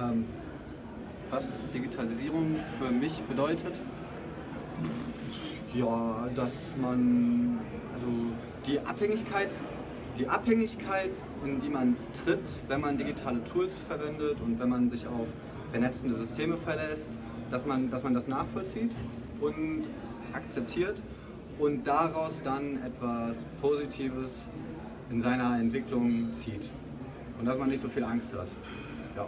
Ähm, was Digitalisierung für mich bedeutet? Ja, dass man, also die Abhängigkeit, die Abhängigkeit, in die man tritt, wenn man digitale Tools verwendet und wenn man sich auf vernetzende Systeme verlässt, dass man, dass man das nachvollzieht und akzeptiert und daraus dann etwas Positives in seiner Entwicklung zieht und dass man nicht so viel Angst hat. Ja.